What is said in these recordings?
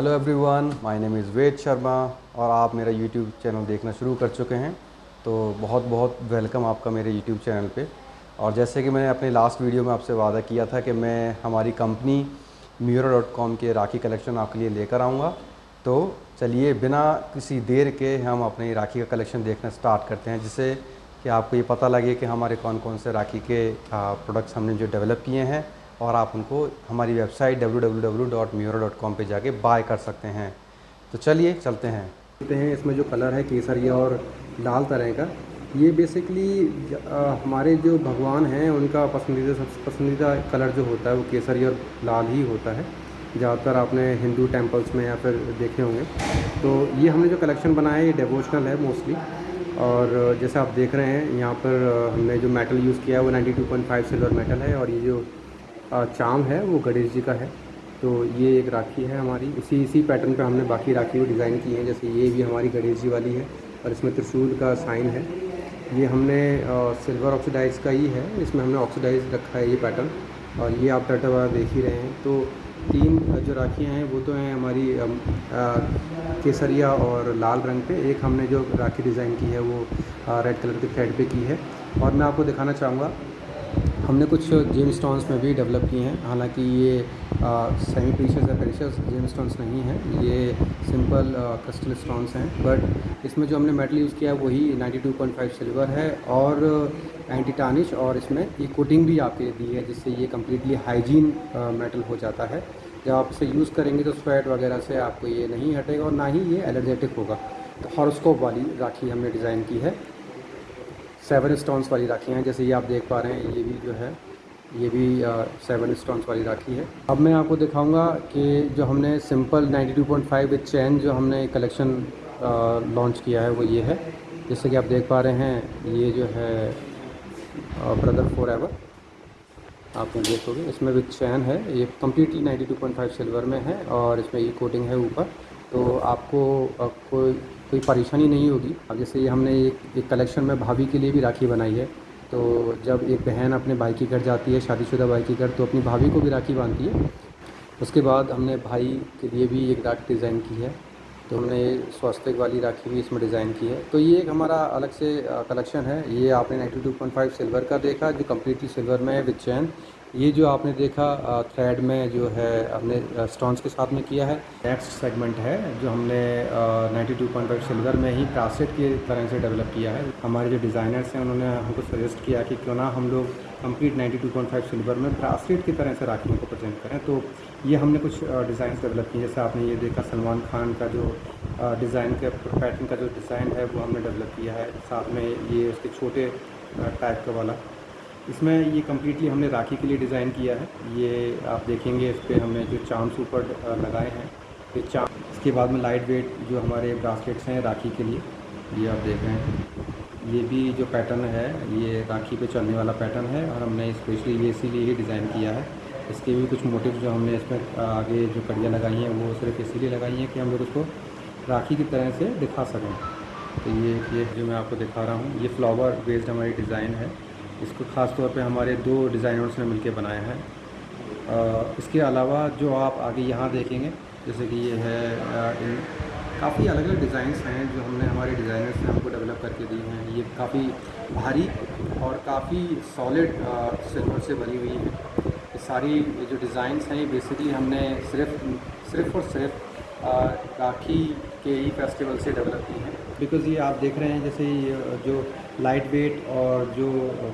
Hello everyone my name is Ved Sharma और आप मेरा यूट्यूब चैनल देखना शुरू कर चुके हैं। तो बहुत बहुत वेलकम आपका मेरे यूट्यूब चैनल पे। और जैसे कि मैंने अपने लास्ट वीडियो में आपसे वादा किया था कि मैं हमारी कंपनी म्यूरा के राखी कलेक्शन आपके लिए लेकर आऊँगा। तो चलिए, बिना किसी देर के हम अपनी राखी का कलेक्शन देखना स्टार्ट करते हैं, जिससे कि आपको ये पता लगे कि हमारे कौन कौन से राखी के प्रोडक्ट्स हमने जो डेवलप किए हैं। और आप उनको हमारी वेबसाइट www.miura.com पे जाके बाय कर सकते हैं। तो चलिए, चलते हैं। देखते हैं इसमें जो कलर है केसरिया और लाल तरह का। ये बेसिकली हमारे जो भगवान हैं, उनका पसंदीदा सबसे पसंदीदा कलर जो होता है वो केसरी और लाल ही होता है। ज़्यादातर आपने हिंदू टेम्पल्स में या फिर देखे होंगे। तो ये हमने जो कलेक्शन बनाया है ये डेवोशनल है मोस्टली और जैसे आप देख रहे हैं, यहाँ पर हमने जो मेटल यूज़ किया है, वो 92.5 सिल्वर मेटल है और ये जो चाम है, वो गणेश जी का है। तो ये एक राखी है हमारी। इसी इसी पैटर्न पे हमने बाकी राखी भी डिज़ाइन की हैं, जैसे ये भी हमारी गणेश जी वाली है और इसमें त्रिशूल का साइन है। ये हमने सिल्वर ऑक्सीडाइज का ही है। इसमें हमने ऑक्सीडाइज रखा है ये पैटर्न और ये आप टर्टर वाला देख ही रहे हैं। तो तीन जो राखियाँ हैं, वो तो हैं हमारी केसरिया और लाल रंग पे। एक हमने जो राखी डिज़ाइन की है, वो रेड कलर के थ्रेड पे की है। और मैं आपको दिखाना चाहूँगा हमने कुछ जेम स्टोन्स में भी डेवलप किए हैं। हालाँकि ये सेमी प्रीशियस या प्रीशियस जेम स्टोन्स नहीं हैं। ये सिंपल क्रिस्टल स्टोन्स हैं। बट इसमें जो हमने मेटल यूज़ किया है, वही 92.5 सिल्वर है और एंटी टानिश और इसमें ये कोटिंग भी आपके दी है, जिससे ये कम्प्लीटली हाइजीन मेटल हो जाता है। जब आप इसे यूज़ करेंगे तो स्वेट वगैरह से आपको ये नहीं हटेगा और ना ही ये एलर्जेटिक होगा। तो हॉरोस्कोप वाली राखी हमने डिज़ाइन की है। सेवन स्टोन्स वाली राखी हैं, जैसे ये आप देख पा रहे हैं, ये भी जो है, ये भी सेवन स्टोन्स वाली राखी है। अब मैं आपको दिखाऊँगा कि जो हमने सिंपल 92.5 विद चैन जो हमने कलेक्शन लॉन्च किया है, वो ये है। जैसे कि आप देख पा रहे हैं, ये जो है ब्रदर फॉर एवर आप देखोगे, इसमें विद चैन है, ये कम्प्लीटली 92.5 सिल्वर में है, और इसमें ये कोटिंग है ऊपर। तो आपको कोई कोई परेशानी नहीं होगी। अब जैसे हमने एक एक कलेक्शन में भाभी के लिए भी राखी बनाई है। तो जब एक बहन अपने भाई के घर जाती है, शादीशुदा भाई के घर तो अपनी भाभी को भी राखी बांधती है। उसके बाद हमने भाई के लिए भी एक राखी डिज़ाइन की है। तो हमने स्वास्थ्य वाली राखी भी इसमें डिज़ाइन की है। तो ये एक हमारा अलग से कलेक्शन है। ये आपने ninety two point five silver का देखा, जो कम्प्लीटली सिल्वर में है विथ चैन ये जो आपने देखा थ्रेड में जो है हमने स्टोन्स के साथ में किया है। नेक्स्ट सेगमेंट है, जो हमने नाइन्टी टू पॉइंट सिल्वर में ही प्रासेट की तरह से डेवलप किया है। हमारे जो डिज़ाइनर्स हैं, उन्होंने हमको सजेस्ट किया कि क्यों ना हम लोग कंप्लीट 92.5 सिल्वर में प्रासेट की तरह से राखियों को प्रेजेंट करें। तो ये हमने कुछ डिज़ाइन डेवलप किए जैसे आपने ये देखा, सलमान खान का जो डिज़ाइन के पैटर्न का जो डिज़ाइन है, वो हमने डेवलप किया है। साथ में ये उसके छोटे टाइप का वाला। इसमें ये कम्प्लीटली हमने राखी के लिए डिज़ाइन किया है। ये आप देखेंगे इस पर हमने जो चाँद ऊपर लगाए हैं फिर चाँद इसके बाद में लाइट वेट जो हमारे ब्रासलेट्स हैं राखी के लिए, ये आप देख रहे हैं। ये भी जो पैटर्न है, ये राखी पे चलने वाला पैटर्न है और हमने स्पेशली ये इसीलिए ही डिज़ाइन किया है। इसके भी कुछ मोटिव जो हमने इसमें आगे जो कड़ियाँ लगाई हैं, वो सिर्फ़ इसीलिए लगाई हैं कि हम लोग उसको राखी की तरह से दिखा सकें। तो ये ये जो मैं आपको दिखा रहा हूँ, ये फ्लावर बेस्ड हमारी डिज़ाइन है। इसको ख़ास तौर पे हमारे दो डिज़ाइनर्स ने मिलकर बनाया है। इसके अलावा जो आप आगे यहाँ देखेंगे, जैसे कि ये है काफ़ी अलग अलग डिज़ाइंस हैं जो हमने हमारे डिज़ाइनर्स ने हमको डेवलप करके दिए हैं। ये काफ़ी भारी और काफ़ी सॉलिड सिल्वर से बनी हुई है। सारी जो डिज़ाइंस हैं, ये बेसिकली हमने सिर्फ़ सिर्फ़ और सिर्फ़ राखी के ही फेस्टिवल से डेवलप की है। बिकॉज़ ये आप देख रहे हैं, जैसे ये जो लाइट वेट और जो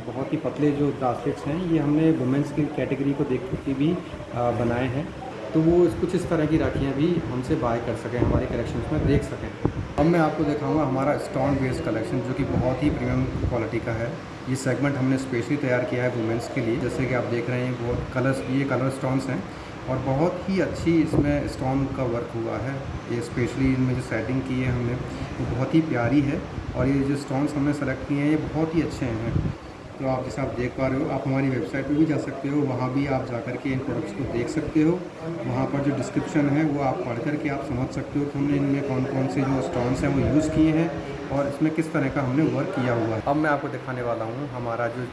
बहुत ही पतले जो ब्रासलेट्स हैं, ये हमने वुमेंस की कैटेगरी को देख के भी बनाए हैं। तो वो कुछ इस तरह की राखियाँ भी हमसे बाय कर सकें, हमारे कलेक्शन में देख सकें। अब मैं आपको दिखाऊँगा हमारा स्टोन बेस्ड कलेक्शन जो कि बहुत ही प्रीमियम क्वालिटी का है। ये सेगमेंट हमने स्पेशली तैयार किया है वुमेंस के लिए। जैसे कि आप देख रहे हैं, वो कलर्स ये कलर स्टोन्स हैं। और बहुत ही अच्छी इसमें स्टोन का वर्क हुआ है। ये स्पेशली इनमें जो सेटिंग की है हमने, वो बहुत ही प्यारी है और ये जो स्टोन्स हमने सेलेक्ट किए हैं, ये बहुत ही अच्छे हैं। तो आप जैसे आप देख पा रहे हो, आप हमारी वेबसाइट पे भी जा सकते हो, वहाँ भी आप जा कर के इन प्रोडक्ट्स को देख सकते हो। वहाँ पर जो डिस्क्रिप्शन है, वो आप पढ़ कर के आप समझ सकते हो कि हमने इनमें कौन कौन से जो स्टोन्स हैं, वो यूज़ किए हैं और इसमें किस तरह का हमने वर्क किया हुआ है। अब मैं आपको दिखाने वाला हूँ हमारा जो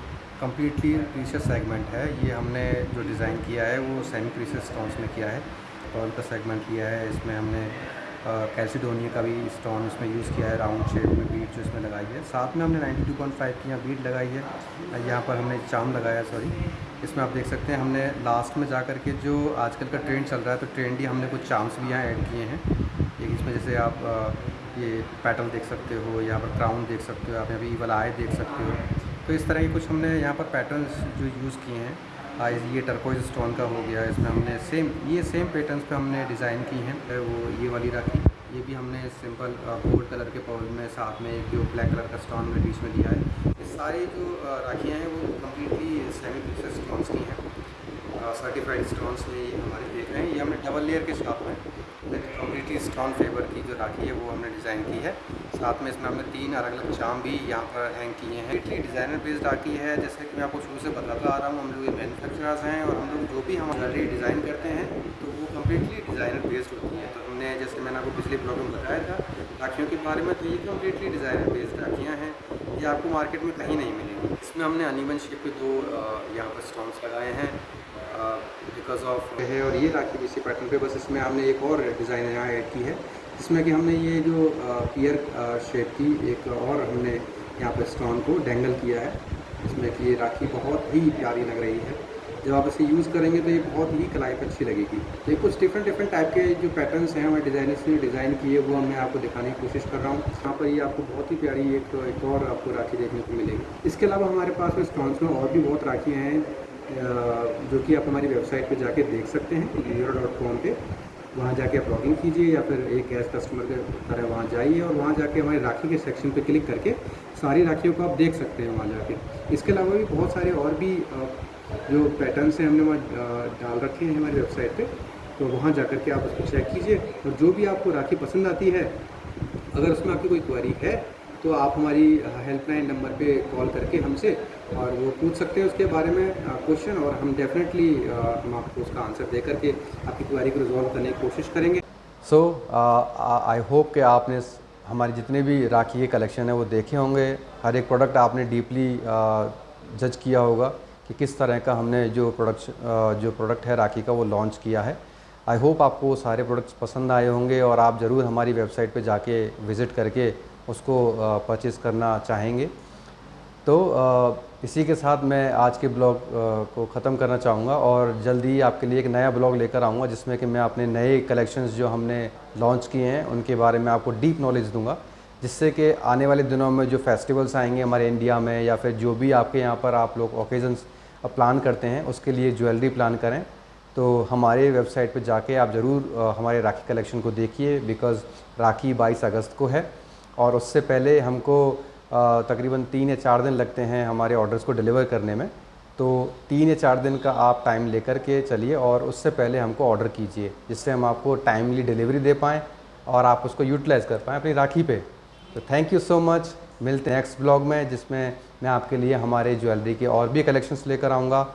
कम्प्लीटली प्रीशियस सेगमेंट है। ये हमने जो डिज़ाइन किया है, वो सेमी प्रीशियस स्टोन्स में किया है। पर्ल का सेगमेंट लिया है। इसमें हमने कैल्सिडोनिया का भी स्टोन इसमें यूज़ किया है। राउंड शेप में बीट जो इसमें लगाई है। साथ में हमने 92.5 की यहाँ बीट लगाई है। यहाँ पर हमने चाम लगाया सॉरी इसमें आप देख सकते हैं, हमने लास्ट में जा कर के जो आजकल का ट्रेंड चल रहा है तो ट्रेंड ही हमने कुछ चाम्स भी यहाँ ऐड किए हैं। एक इसमें जैसे आप ये पैटर्न देख सकते हो, यहाँ पर क्राउन देख सकते हो, आप यहाँ पर ईवल आए देख सकते हो। तो इस तरह के कुछ हमने यहाँ पर पैटर्न्स जो यूज़ किए हैं। ये टर्कोइज स्टोन का हो गया, इसमें हमने सेम ये सेम पैटर्न्स पे हमने डिज़ाइन की हैं वो, ये वाली राखी। ये भी हमने सिंपल गोल्ड कलर के पॉल में, साथ में एक जो ब्लैक कलर का स्टोन में बीच में दिया है। ये सारी जो राखियाँ हैं, वो कम्प्लीटली सेमी प्रीशियस स्टोन की हैं। सर्टिफाइड स्टोन्स ये हमारे देख रहे हैं। ये हमने डबल लेयर के साथ में कम्प्लीटली स्टोन फेवर की जो राखी है, वो हमने डिज़ाइन की है। साथ में इसमें हमने तीन अलग अलग चाम भी यहाँ पर हैंग किए हैं। इटली डिज़ाइनर बेस्ड आकी है, जैसे कि मैं आपको शुरू से बताता आ रहा हूँ। हम लोग मैनुफैक्चरर्स हैं और हम लोग जो भी हम ज्वेलरी डिज़ाइन करते हैं तो वो कम्प्लीटली डिज़ाइनर बेस्ड होती है। तो हमने, जैसे मैंने आपको पिछले ब्लॉग में बताया था, राखियों के बारे में तो ये कम्प्लीटली डिज़ाइनर बेस्ड राखियाँ हैं। ये आपको मार्केट में कहीं नहीं मिलेगी। इसमें हमने अनिवन शेप के दो यहाँ पर स्टॉन्स लगाए हैं। बिकॉज़ ऑफ़ है और ये राखी भी इसी पैटर्न पे, बस इसमें हमने एक और डिज़ाइन यहाँ ऐड की है, जिसमें कि हमने ये जो पियर शेप की एक और हमने यहाँ पर स्टोन को डेंगल किया है, जिसमें कि ये राखी बहुत ही प्यारी लग रही है। जब आप इसे यूज़ करेंगे तो ये बहुत ही कलाई पर अच्छी लगेगी। तो ये कुछ डिफरेंट डिफरेंट टाइप के जो पैटर्न्स हैं, हमारे डिज़ाइनर्स ने डिज़ाइन किए, वो मैं आपको दिखाने की कोशिश कर रहा हूँ। यहाँ पर ये आपको बहुत ही प्यारी एक एक और आपको राखी देखने को मिलेगी। इसके अलावा हमारे पास स्टॉन्स में और भी बहुत राखियाँ हैं। जो कि आप हमारी वेबसाइट पर जाके देख सकते हैं यूरो डॉट कॉम पर वहाँ जाके आप लॉगिन कीजिए या फिर एक गैस कस्टमर के तरह वहाँ जाइए और वहाँ जाके हमारे राखी के सेक्शन पे क्लिक करके सारी राखियों को आप देख सकते हैं वहाँ जाके। इसके अलावा भी बहुत सारे और भी जो पैटर्न्स हैं हमने वहाँ डाल रखे हैं हमारी वेबसाइट पे तो वहाँ जा के आप उसको चेक कीजिए और जो भी आपको राखी पसंद आती है, अगर उसमें आपकी कोई क्वारी है तो आप हमारी हेल्पलाइन नंबर पे कॉल करके हमसे और वो पूछ सकते हैं उसके बारे में क्वेश्चन और हम डेफिनेटली हम आपको उसका आंसर दे करके आपकी क्वारी को रिजॉल्व करने की कोशिश करेंगे। सो आई होप कि आपने हमारी जितने भी राखी के कलेक्शन है वो देखे होंगे। हर एक प्रोडक्ट आपने डीपली जज किया होगा कि किस तरह का हमने जो प्रोडक्ट जो प्रोडक्ट है राखी का वो लॉन्च किया है। आई होप आपको सारे प्रोडक्ट्स पसंद आए होंगे और आप ज़रूर हमारी वेबसाइट पे जाके विज़िट करके उसको परचेज़ करना चाहेंगे। तो इसी के साथ मैं आज के ब्लॉग को ख़त्म करना चाहूँगा और जल्दी आपके लिए एक नया ब्लॉग लेकर आऊँगा, जिसमें कि मैं अपने नए कलेक्शंस जो हमने लॉन्च किए हैं, उनके बारे में आपको डीप नॉलेज दूँगा, जिससे कि आने वाले दिनों में जो फेस्टिवल्स आएँगे हमारे इंडिया में या फिर जो भी आपके यहाँ पर आप लोग ओकेजन्स प्लान करते हैं, उसके लिए ज्वेलरी प्लान करें। तो हमारे वेबसाइट पर जाके आप ज़रूर हमारे राखी कलेक्शन को देखिए बिकॉज़ राखी 22 अगस्त को है। और उससे पहले हमको तकरीबन तीन या चार दिन लगते हैं हमारे ऑर्डर्स को डिलीवर करने में। तो तीन या चार दिन का आप टाइम लेकर के चलिए और उससे पहले हमको ऑर्डर कीजिए, जिससे हम आपको टाइमली डिलीवरी दे पाएँ और आप उसको यूटिलाइज़ कर पाएँ अपनी राखी पे। तो थैंक यू सो मच मिलते हैं नेक्स्ट ब्लॉग में, जिसमें मैं आपके लिए हमारे ज्वेलरी के और भी कलेक्शंस लेकर आऊँगा।